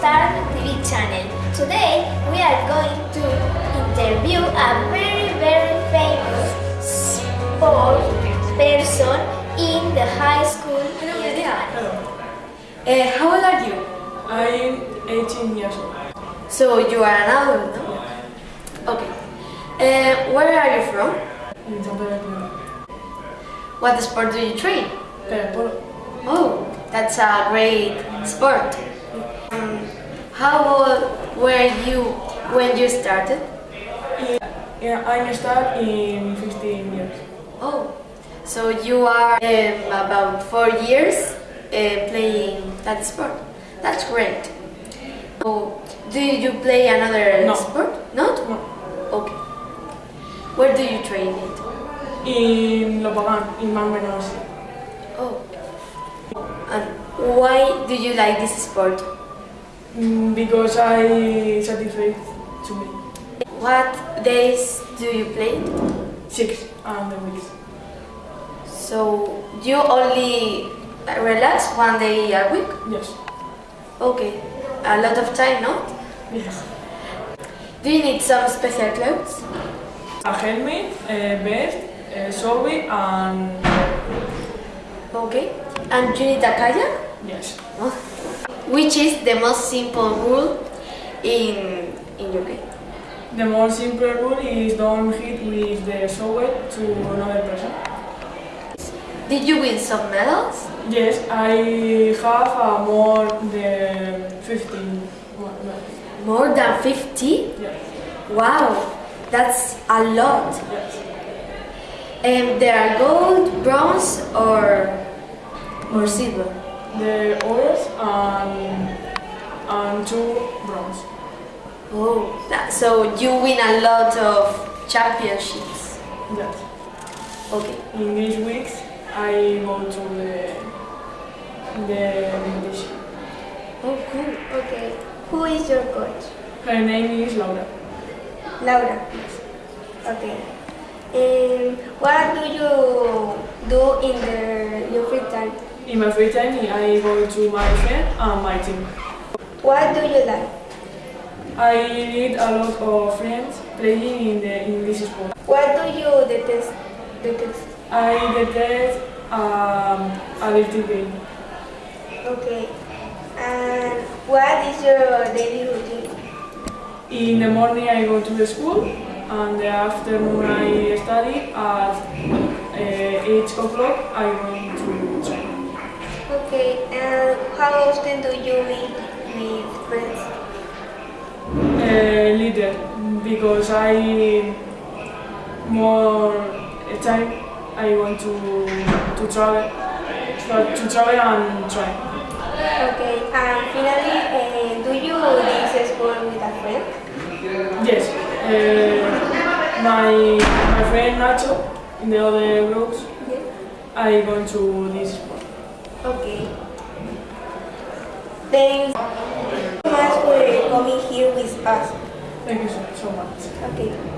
Star TV channel. Today we are going to interview a very very famous sport person in the high school. Hello. Uh, how old are you? I'm 18 years old. So you are an adult, no? Okay. Uh, where are you from? In San Pedro What sport do you train? Pero polo. Oh, that's a great sport. How old were you when you started? Yeah, I started in 15 years. Oh, so you are um, about four years uh, playing that sport. That's great. So, do you play another No. sport? Not? No. Okay. Where do you train it? In Lo Pagán, in Mount Oh. And why do you like this sport? Mm, Because I satisfied to me. What days do you play? Six and the weeks. So you only relax one day a week? Yes. Okay. A lot of time, no? Yes. Do you need some special clothes? A helmet, a vest, a survey, and Okay. And you need a kayak? Yes. Which is the most simple rule in in game? The more simple rule is don't hit with the survey to another person. Did you win some medals? Yes, I have a more than 15. more- than 50? Yes. Wow, that's a lot. Yes. And there are gold, bronze, or or silver. The ores and and two bronze. Oh, that, so you win a lot of championships. Yes. Okay. In these weeks, I go to the the competition. Oh, cool. Okay, who is your coach? Her name is Laura. Laura. Yes. Okay. And what do you do in the your free time? In my free time, I go to my friend and my team. What do you like? I meet a lot of friends playing in the in this sport. What do you detest? Detest. I detest um, a little game. Okay. And what is your daily routine? In the morning I go to the school and the afternoon I study. At uh, 8 o'clock I go to. Okay. And how often do you meet with friends? Uh, little because I more time I want to to travel to, travel and try. Okay. And finally, uh, do you this sport with a friend? Yes, uh, my my friend Nacho in the other groups Yes. I go to this sport. Okay. Thanks so much for coming here with us. Thank you so, so much. Okay.